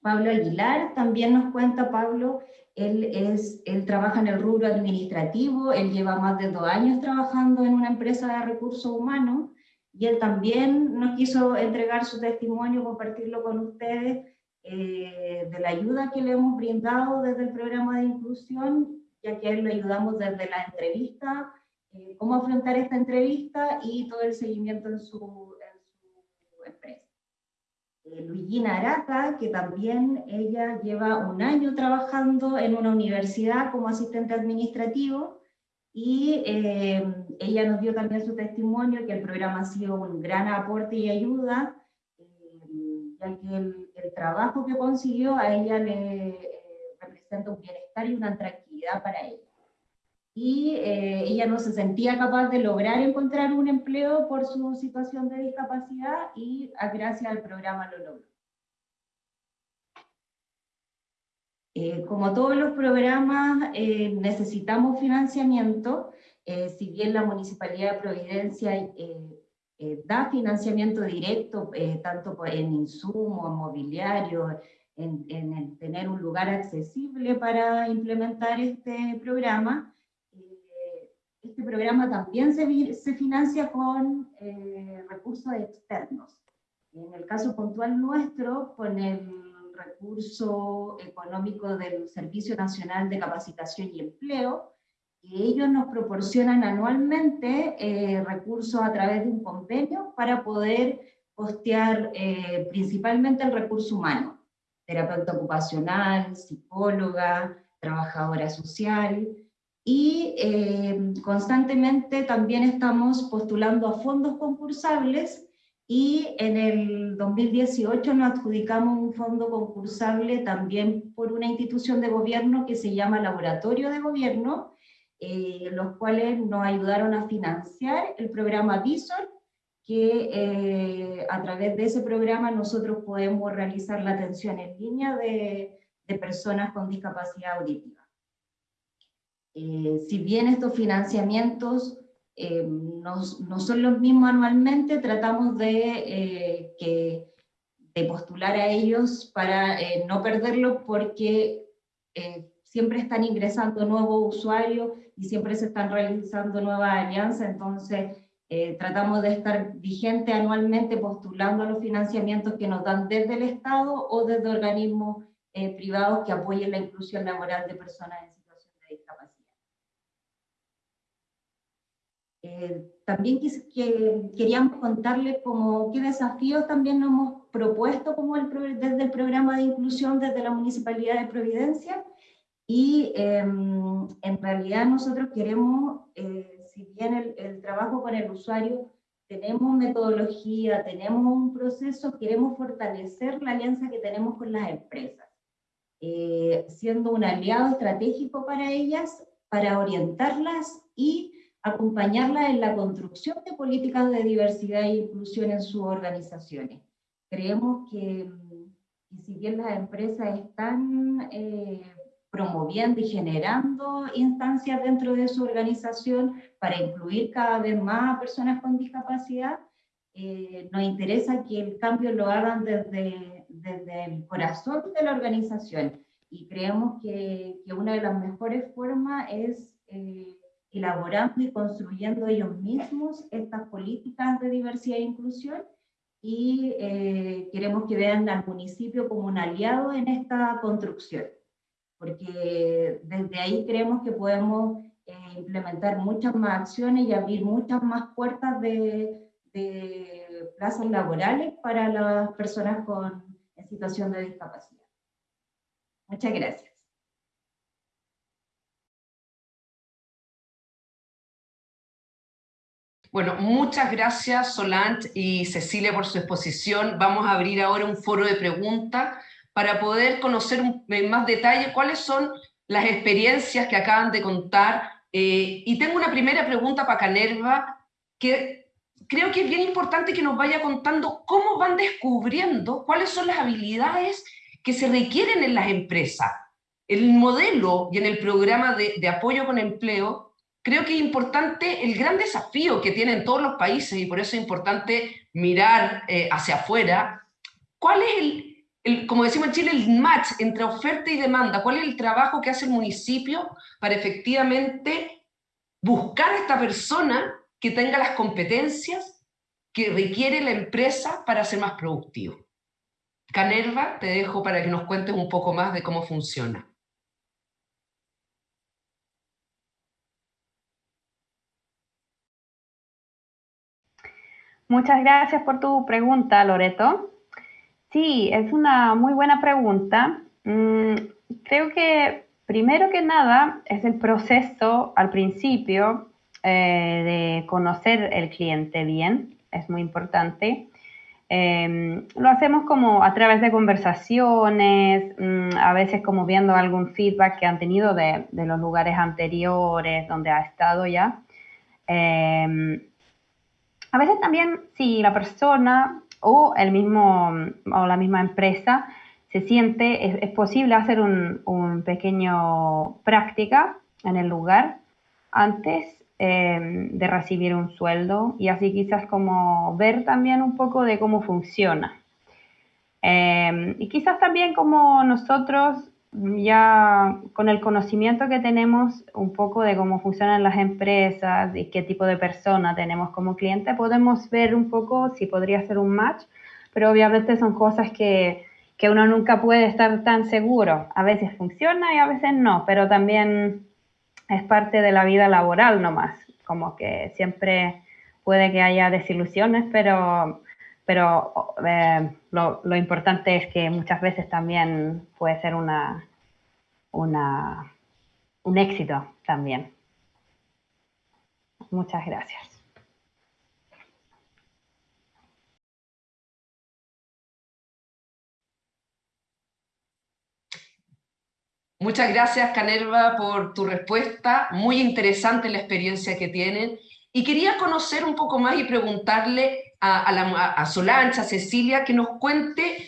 Pablo Aguilar también nos cuenta, Pablo, él, es, él trabaja en el rubro administrativo, él lleva más de dos años trabajando en una empresa de recursos humanos, y él también nos quiso entregar su testimonio, compartirlo con ustedes, eh, de la ayuda que le hemos brindado desde el programa de inclusión, ya que a él le ayudamos desde la entrevista, eh, cómo afrontar esta entrevista y todo el seguimiento en su, en su empresa. Eh, Luigina Arata, que también ella lleva un año trabajando en una universidad como asistente administrativo, y eh, ella nos dio también su testimonio, que el programa ha sido un gran aporte y ayuda, eh, ya que el, el, trabajo que consiguió a ella le eh, representa un bienestar y una tranquilidad para ella y eh, ella no se sentía capaz de lograr encontrar un empleo por su situación de discapacidad y gracias al programa lo logró. Eh, como todos los programas eh, necesitamos financiamiento, si bien la Municipalidad de Providencia da financiamiento directo, tanto en insumos, en mobiliario, en tener un lugar accesible para implementar este programa, este programa también se, se financia con eh, recursos externos. En el caso puntual nuestro, con el recurso económico del Servicio Nacional de Capacitación y Empleo, que ellos nos proporcionan anualmente eh, recursos a través de un convenio para poder costear eh, principalmente el recurso humano, terapeuta ocupacional, psicóloga, trabajadora social, y eh, constantemente también estamos postulando a fondos concursables y en el 2018 nos adjudicamos un fondo concursable también por una institución de gobierno que se llama Laboratorio de Gobierno, eh, los cuales nos ayudaron a financiar el programa Visor, que eh, a través de ese programa nosotros podemos realizar la atención en línea de, de personas con discapacidad auditiva. Eh, si bien estos financiamientos eh, no, son los mismos anualmente, tratamos de, eh, postular a ellos para no perderlos porque siempre están ingresando nuevos usuarios y siempre se están realizando nuevas alianzas, entonces tratamos de estar vigente anualmente postulando a los financiamientos que nos dan desde el Estado o desde organismos privados que apoyen la inclusión laboral de personas Eh, también que, queríamos contarles como qué desafíos también nos hemos propuesto como el, desde el programa de inclusión desde la Municipalidad de Providencia. Y em, en realidad nosotros queremos, eh, si bien el, el, trabajo con el usuario, tenemos metodología, tenemos un proceso, queremos fortalecer la alianza que tenemos con las empresas, eh, siendo un aliado estratégico para ellas, para orientarlas y acompañarla en la construcción de políticas de diversidad e inclusión en sus organizaciones. Creemos que, si bien las empresas están eh, promoviendo y generando instancias dentro de su organización para incluir cada vez más personas con discapacidad, eh, nos interesa que el cambio lo hagan desde, desde el corazón de la organización y creemos que, que una de las mejores formas es eh, elaborando y construyendo ellos mismos estas políticas de diversidad e inclusión y eh, queremos que vean al municipio como un aliado en esta construcción, porque desde ahí creemos que podemos eh, implementar muchas más acciones y abrir muchas más puertas de, de plazas laborales para las personas con, en situación de discapacidad. Muchas gracias. Bueno, muchas gracias Solange y Cecilia por su exposición. Vamos a abrir ahora un foro de preguntas para poder conocer en más detalle cuáles son las experiencias que acaban de contar. Eh, y tengo una primera pregunta para Canerva, que creo que es bien importante que nos vaya contando cómo van descubriendo cuáles son las habilidades que se requieren en las empresas. El modelo y en el programa de, de apoyo con empleo creo que es importante el gran desafío que tienen todos los países y por eso es importante mirar eh, hacia afuera. ¿Cuál es el, como decimos en Chile, el match entre oferta y demanda? ¿Cuál es el trabajo que hace el municipio para efectivamente buscar a esta persona que tenga las competencias que requiere la empresa para ser más productivo? Canerva, te dejo para que nos cuentes un poco más de cómo funciona. Muchas gracias por tu pregunta, Loreto. Sí, es una muy buena pregunta. Mm, creo que primero que nada es el proceso al principio eh, de conocer el cliente bien, es muy importante. Em, lo hacemos como a través de conversaciones, mm, a veces como viendo algún feedback que han tenido de, los lugares anteriores donde ha estado ya. Em, a veces también si la persona o el mismo o la misma empresa se siente, es, posible hacer un, pequeño práctica en el lugar antes em, de recibir un sueldo y así quizás como ver también un poco de cómo funciona. Em, y quizás también como nosotros ya con el conocimiento que tenemos un poco de cómo funcionan las empresas y qué tipo de persona tenemos como cliente, podemos ver un poco si podría ser un match, pero obviamente son cosas que, que uno nunca puede estar tan seguro. A veces funciona y a veces no, pero también es parte de la vida laboral nomás, como que siempre puede que haya desilusiones, pero pero eh, lo, importante es que muchas veces también puede ser una, un éxito también. Muchas gracias. Muchas gracias, Canerva, por tu respuesta. Muy interesante la experiencia que tienen. Y quería conocer un poco más y preguntarle a, Solancha, a Cecilia, que nos cuente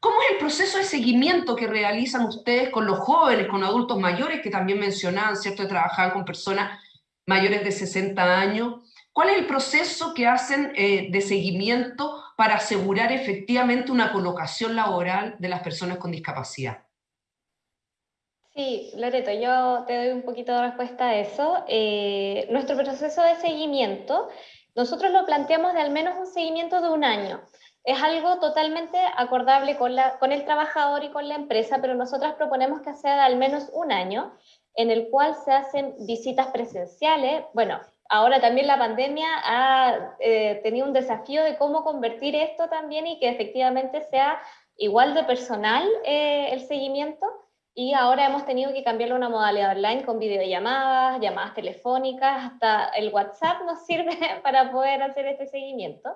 cómo es el proceso de seguimiento que realizan ustedes con los jóvenes, con adultos mayores, que también mencionaban, ¿cierto?, de trabajar con personas mayores de 60 años. ¿Cuál es el proceso que hacen eh, de seguimiento para asegurar efectivamente una colocación laboral de las personas con discapacidad? Sí, Loreto, yo te doy un poquito de respuesta a eso. Eh, nuestro proceso de seguimiento nosotros lo planteamos de al menos un seguimiento de un año. Es algo totalmente acordable con, el trabajador y con la empresa, pero nosotras proponemos que sea de al menos un año, en el cual se hacen visitas presenciales. Bueno, ahora también la pandemia ha eh, tenido un desafío de cómo convertir esto también y que efectivamente sea igual de personal eh, el seguimiento, y ahora hemos tenido que cambiarlo a una modalidad online con videollamadas, llamadas telefónicas, hasta el WhatsApp nos sirve para poder hacer este seguimiento.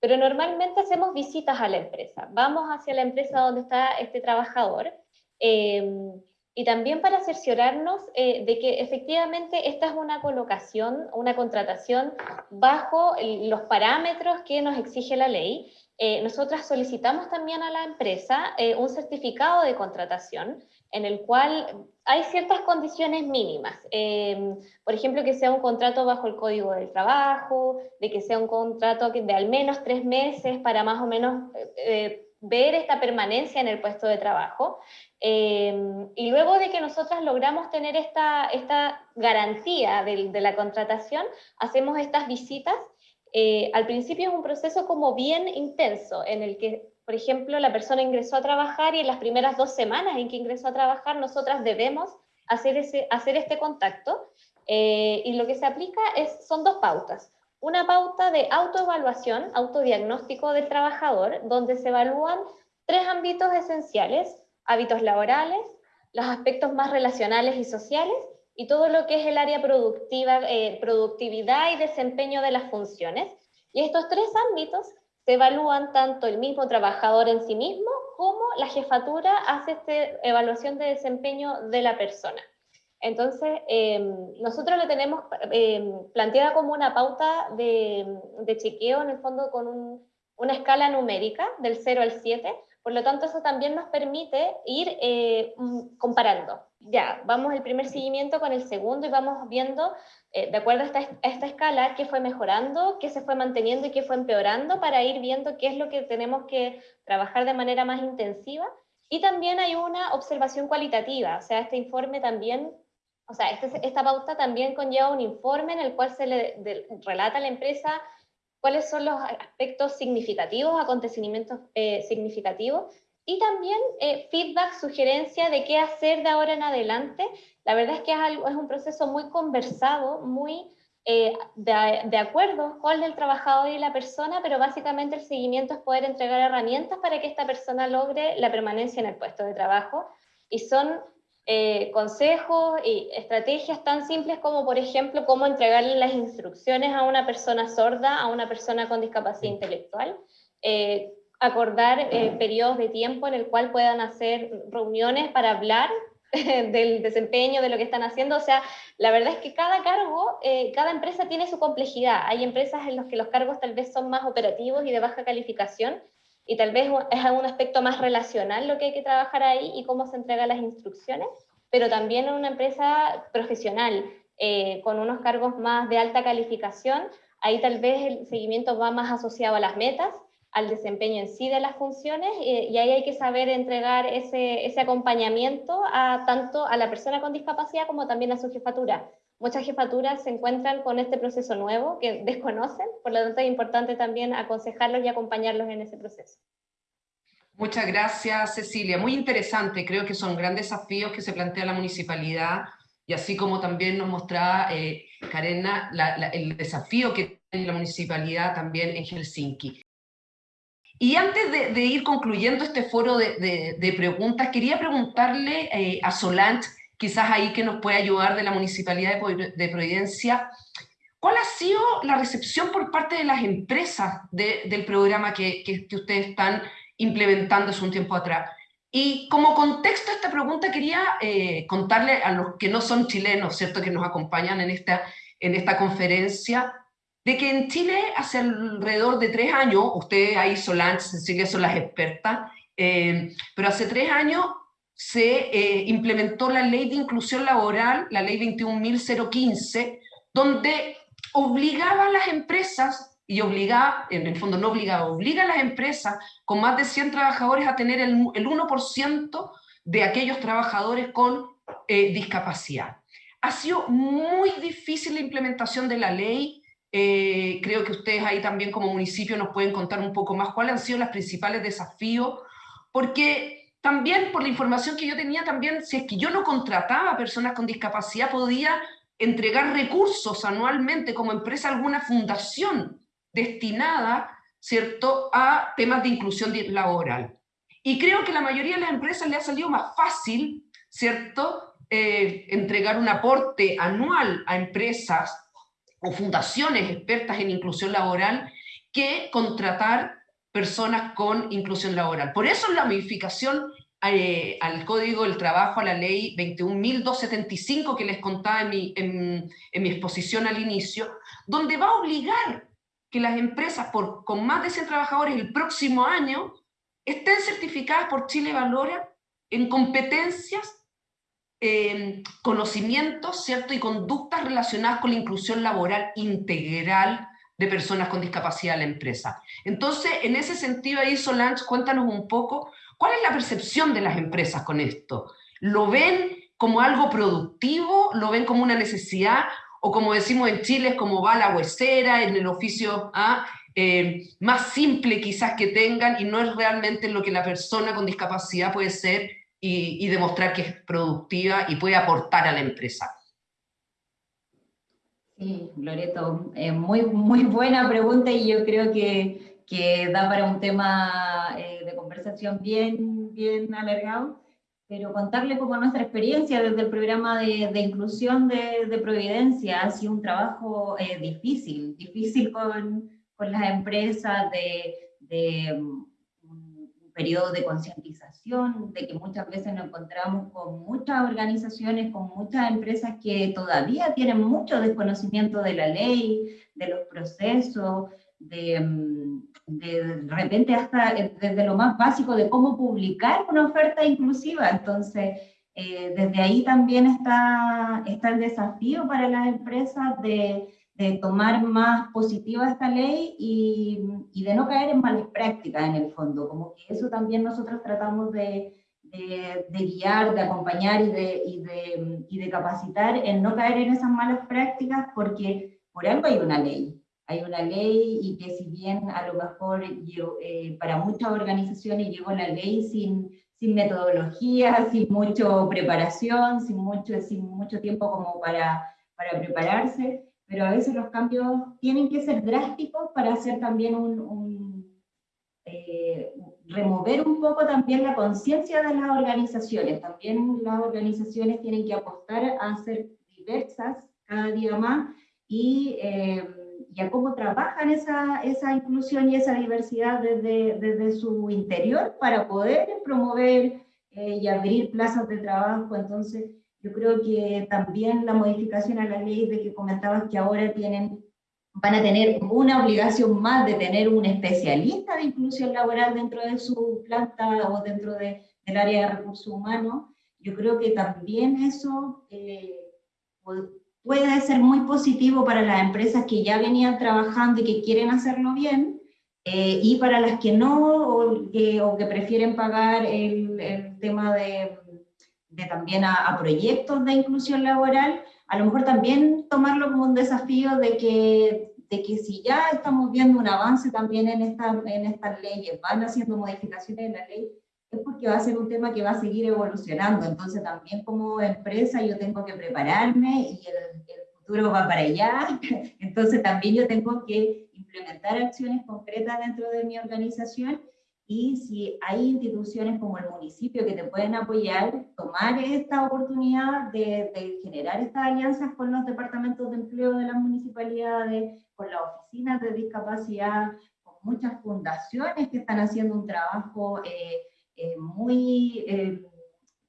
Pero normalmente hacemos visitas a la empresa. Vamos hacia la empresa donde está este trabajador em, y también para cerciorarnos eh, de que efectivamente esta es una colocación, una contratación bajo los parámetros que nos exige la ley. Eh, nosotras solicitamos también a la empresa eh, un certificado de contratación en el cual hay ciertas condiciones mínimas. Em, por ejemplo, que sea un contrato bajo el Código del Trabajo, de que sea un contrato de al menos tres meses para más o menos eh, ver esta permanencia en el puesto de trabajo. Em, y luego de que nosotras logramos tener esta, esta garantía de, de la contratación, hacemos estas visitas. Eh, al principio es un proceso como bien intenso, en el que, por ejemplo, la persona ingresó a trabajar y en las primeras dos semanas en que ingresó a trabajar, nosotras debemos hacer, este contacto. Eh, y lo que se aplica es, son dos pautas. Una pauta de autoevaluación, autodiagnóstico del trabajador, donde se evalúan tres ámbitos esenciales, hábitos laborales, los aspectos más relacionales y sociales, y todo lo que es el área productiva, eh, productividad y desempeño de las funciones. Y estos tres ámbitos se evalúan tanto el mismo trabajador en sí mismo como la jefatura hace esta evaluación de desempeño de la persona. Entonces, em, nosotros lo tenemos eh, planteada como una pauta de, de, chequeo, en el fondo con una escala numérica del 0 al 7, por lo tanto eso también nos permite ir eh, mm, comparando. Ya, vamos el primer seguimiento con el segundo y vamos viendo, eh, de acuerdo a esta, a esta escala, qué fue mejorando, qué se fue manteniendo y qué fue empeorando, para ir viendo qué es lo que tenemos que trabajar de manera más intensiva. Y también hay una observación cualitativa, o sea, este informe también o sea, este, esta pauta también conlleva un informe en el cual se le relata a la empresa cuáles son los aspectos significativos, acontecimientos eh, significativos, y también eh, feedback, sugerencia de qué hacer de ahora en adelante. La verdad es que es, algo, es un proceso muy conversado, muy eh, de, de, acuerdo con el trabajador y la persona, pero básicamente el seguimiento es poder entregar herramientas para que esta persona logre la permanencia en el puesto de trabajo. Y son eh, consejos y estrategias tan simples como, por ejemplo, cómo entregarle las instrucciones a una persona sorda, a una persona con discapacidad intelectual, eh, acordar eh, periodos de tiempo en el cual puedan hacer reuniones para hablar del desempeño, de lo que están haciendo. O sea, la verdad es que cada cargo, cada empresa tiene su complejidad. Hay empresas en las que los cargos tal vez son más operativos y de baja calificación, y tal vez es un aspecto más relacional lo que hay que trabajar ahí y cómo se entregan las instrucciones, pero también en una empresa profesional eh, con unos cargos más de alta calificación, ahí tal vez el seguimiento va más asociado a las metas, al desempeño en sí de las funciones eh, y ahí hay que saber entregar ese, ese acompañamiento a tanto a la persona con discapacidad como también a su jefatura Muchas jefaturas se encuentran con este proceso nuevo que desconocen, por lo tanto es importante también aconsejarlos y acompañarlos en ese proceso. Muchas gracias, Cecilia. Muy interesante. Creo que son grandes desafíos que se plantea la municipalidad y así como también nos mostraba eh, Karena el desafío que tiene la municipalidad también en Helsinki. Y antes de, ir concluyendo este foro de, preguntas, quería preguntarle eh, a Solange quizás ahí que nos puede ayudar de la Municipalidad de Providencia. ¿Cuál ha sido la recepción por parte de las empresas del programa que, que, ustedes están implementando hace un tiempo atrás? Y como contexto a esta pregunta quería eh, contarle a los que no son chilenos, ¿cierto?, que nos acompañan en esta, en esta conferencia, de que en Chile hace alrededor de tres años, ustedes ahí, Solange, Cecilia, son las expertas, eh, pero hace tres años se eh, implementó la ley de inclusión laboral, la ley 21.015, donde obligaba a las empresas, y obligaba, en el fondo no obligaba, obliga a las empresas con más de 100 trabajadores a tener el, 1% de aquellos trabajadores con eh, discapacidad. Ha sido muy difícil la implementación de la ley, eh, creo que ustedes ahí también como municipio nos pueden contar un poco más cuáles han sido los principales desafíos, porque también por la información que yo tenía, también si es que yo no contrataba personas con discapacidad, podía entregar recursos anualmente como empresa alguna fundación destinada, ¿cierto?, a temas de inclusión laboral. Y creo que la mayoría de las empresas le ha salido más fácil, ¿cierto?, eh, entregar un aporte anual a empresas o fundaciones expertas en inclusión laboral que contratar personas con inclusión laboral. Por eso la modificación eh, al Código del Trabajo, a la Ley 21.275 que les contaba en mi, en, mi, exposición al inicio, donde va a obligar que las empresas por, con más de 100 trabajadores el próximo año estén certificadas por Chile Valora en competencias, conocimientos ¿cierto? y conductas relacionadas con la inclusión laboral integral de personas con discapacidad a la empresa. Entonces, en ese sentido ahí, Solange, cuéntanos un poco, ¿cuál es la percepción de las empresas con esto? ¿Lo ven como algo productivo? ¿Lo ven como una necesidad? ¿O como decimos en Chile, es como va la huesera en el oficio ¿ah? eh, más simple quizás que tengan y no es realmente lo que la persona con discapacidad puede ser y, demostrar que es productiva y puede aportar a la empresa? Sí, Loreto, eh, muy, muy buena pregunta y yo creo que, que da para un tema eh, de conversación bien, bien alargado pero contarle como nuestra experiencia desde el programa de, de inclusión de, de, Providencia ha sido un trabajo eh, difícil, difícil con, con las empresas, de, de periodo de concientización, de que muchas veces nos encontramos con muchas organizaciones, con muchas empresas que todavía tienen mucho desconocimiento de la ley, de los procesos, de, um, de repente hasta desde lo más básico de cómo publicar una oferta inclusiva. Entonces, eh, desde ahí también está, está el desafío para las empresas de, de tomar más positiva esta ley y, y, de no caer en malas prácticas en el fondo, como que eso también nosotros tratamos de, de, guiar, de acompañar y de, y de, y de capacitar en no caer en esas malas prácticas porque por algo hay una ley, hay una ley y que si bien a lo mejor eh, para muchas organizaciones llegó la ley sin, sin metodología, sin mucha preparación, sin mucho, sin mucho tiempo como para, para prepararse, pero a veces los cambios tienen que ser drásticos para hacer también un, un eh, remover un poco también la conciencia de las organizaciones. También las organizaciones tienen que apostar a ser diversas cada día más y eh, y a cómo trabajan esa, esa inclusión y esa diversidad desde, desde su interior para poder promover eh, y abrir plazas de trabajo. Entonces, yo creo que también la modificación a la ley de que comentabas que ahora tienen, van a tener una obligación más de tener un especialista de inclusión laboral dentro de su planta o dentro de, del área de recursos humanos, yo creo que también eso eh, puede ser muy positivo para las empresas que ya venían trabajando y que quieren hacerlo bien, eh, y para las que no, o que, prefieren pagar el tema de, de también a, a, proyectos de inclusión laboral, a lo mejor también tomarlo como un desafío de que, de que si ya estamos viendo un avance también en, esta, en estas leyes, van haciendo modificaciones en la ley, es porque va a ser un tema que va a seguir evolucionando. Entonces también como empresa yo tengo que prepararme y el, el futuro va para allá. Entonces también yo tengo que implementar acciones concretas dentro de mi organización y si hay instituciones como el municipio que te pueden apoyar, tomar esta oportunidad de, de, generar estas alianzas con los departamentos de empleo de las municipalidades, con las oficinas de discapacidad, con muchas fundaciones que están haciendo un trabajo eh, eh, muy, eh,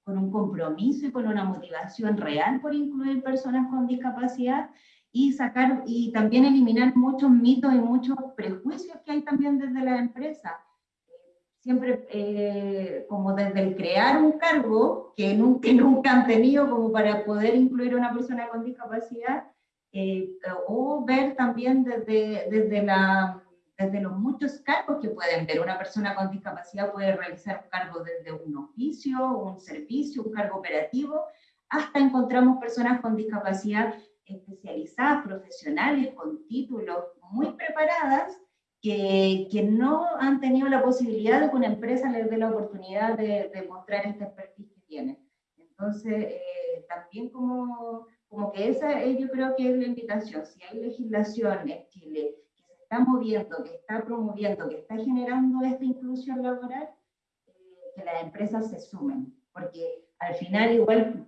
con un compromiso y con una motivación real por incluir personas con discapacidad y sacar y también eliminar muchos mitos y muchos prejuicios que hay también desde la empresa. Siempre eh, como desde el crear un cargo que nunca, nunca han tenido como para poder incluir a una persona con discapacidad, eh, o ver también desde, desde la desde los muchos cargos que pueden ver. Una persona con discapacidad puede realizar un cargo desde un oficio, un servicio, un cargo operativo, hasta encontramos personas con discapacidad especializadas, profesionales, con títulos muy preparadas, que, que no han tenido la posibilidad de que una empresa les dé la oportunidad de, de mostrar este expertise que tienen. Entonces, eh, también como, como que esa yo creo que es la invitación. Si hay legislación en Chile está moviendo, que está promoviendo, que está generando esta inclusión laboral, eh, que las empresas se sumen, porque al final igual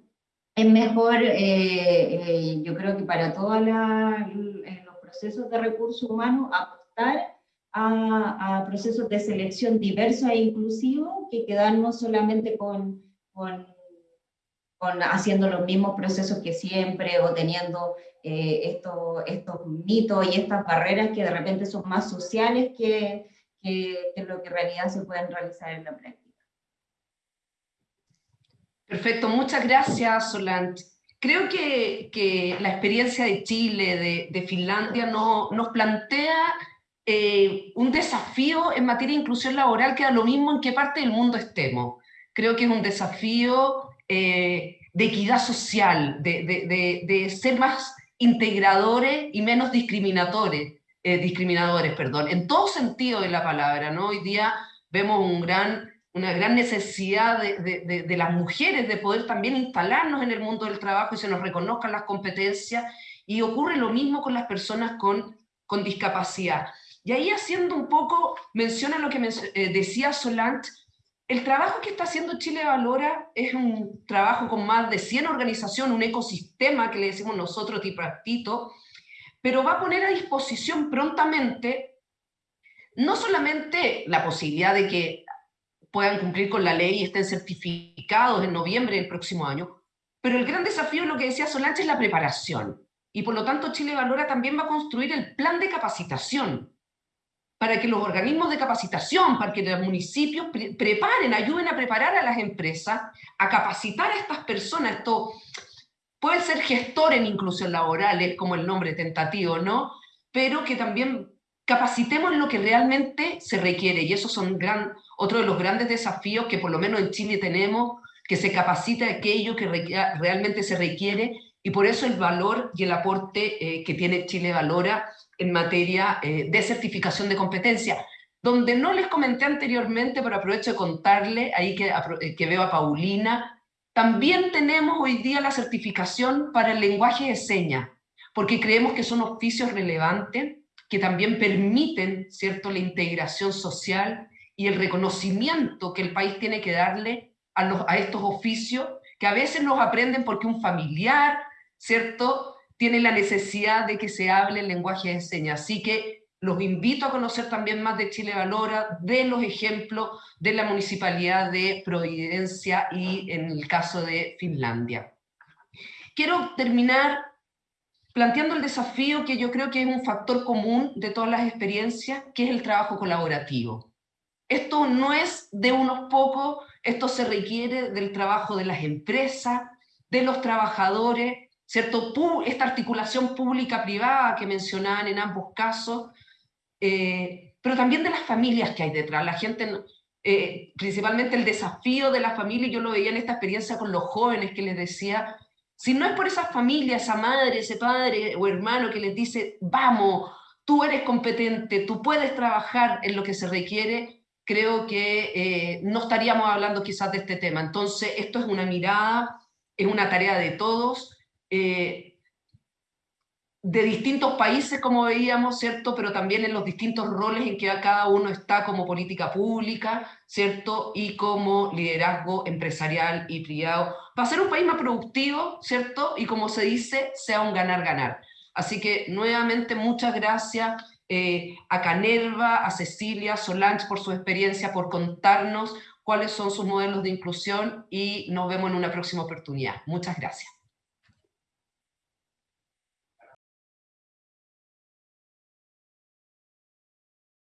es mejor, eh, eh, yo creo que para todos los procesos de recursos humanos, apostar a, procesos de selección diversos e inclusivos que quedarnos solamente con, con haciendo los mismos procesos que siempre o teniendo eh, estos, estos mitos y estas barreras que de repente son más sociales que, que, que lo que en realidad se pueden realizar en la práctica. Perfecto, muchas gracias Solange. creo que, que, la experiencia de Chile, de, de Finlandia, no, nos plantea eh, un desafío en materia de inclusión laboral que da lo mismo en qué parte del mundo estemos. Creo que es un desafío eh, de equidad social, de, de, de, ser más integradores y menos discriminadores, eh, discriminadores perdón, en todo sentido de la palabra. ¿no? Hoy día vemos un gran una gran necesidad de, de, las mujeres de poder también instalarnos en el mundo del trabajo y se nos reconozcan las competencias, y ocurre lo mismo con las personas con, con discapacidad. Y ahí haciendo un poco, menciona lo que eh, decía Solange, el trabajo que está haciendo Chile Valora es un trabajo con más de 100 organizaciones, un ecosistema que le decimos nosotros tripartito, pero va a poner a disposición prontamente no solamente la posibilidad de que puedan cumplir con la ley y estén certificados en noviembre del próximo año. Pero el gran desafío, lo que decía Solange, es la preparación. Y por lo tanto Chile Valora también va a construir el plan de capacitación para que los organismos de capacitación, para que los municipios preparen, ayuden a preparar a las empresas, a capacitar a estas personas. Esto puede ser gestor en inclusión laboral, es como el nombre tentativo, ¿no? Pero que también capacitemos lo que realmente se requiere, y eso son otro de los grandes desafíos que por lo menos en Chile tenemos, que se capacite aquello que realmente se requiere, y por eso el valor y el aporte eh, que tiene Chile Valora en materia eh, de certificación de competencia, donde no les comenté anteriormente, pero aprovecho de contarle, ahí que, eh, que veo a Paulina, también tenemos hoy día la certificación para el lenguaje de señas, porque creemos que son oficios relevantes, que también permiten ¿cierto? la integración social y el reconocimiento que el país tiene que darle a, estos oficios, que a veces los aprenden porque un familiar, ¿cierto?, tiene la necesidad de que se hable el lenguaje de señas. Así que los invito a conocer también más de Chile Valora, de los ejemplos de la Municipalidad de Providencia y en el caso de Finlandia. Quiero terminar planteando el desafío que yo creo que es un factor común de todas las experiencias, que es el trabajo colaborativo. Esto no es de unos pocos, esto se requiere del trabajo de las empresas, de los trabajadores, ¿cierto? Esta articulación pública-privada que mencionaban en ambos casos, eh, pero también de las familias que hay detrás. La gente, eh, principalmente el desafío de la familia, yo lo veía en esta experiencia con los jóvenes que les decía, si no es por esa familia, esa madre, ese padre o hermano que les dice, vamos, tú eres competente, tú puedes trabajar en lo que se requiere, creo que eh, no estaríamos hablando quizás de este tema. Entonces, esto es una mirada, es una tarea de todos, eh, de distintos países, como veíamos, ¿cierto? Pero también en los distintos roles en que cada uno está como política pública, ¿cierto? Y como liderazgo empresarial y privado, para ser un país más productivo, ¿cierto? Y como se dice, sea un ganar-ganar. Así que nuevamente muchas gracias eh, a Canerva, a Cecilia, Solange por su experiencia, por contarnos cuáles son sus modelos de inclusión y nos vemos en una próxima oportunidad. Muchas gracias.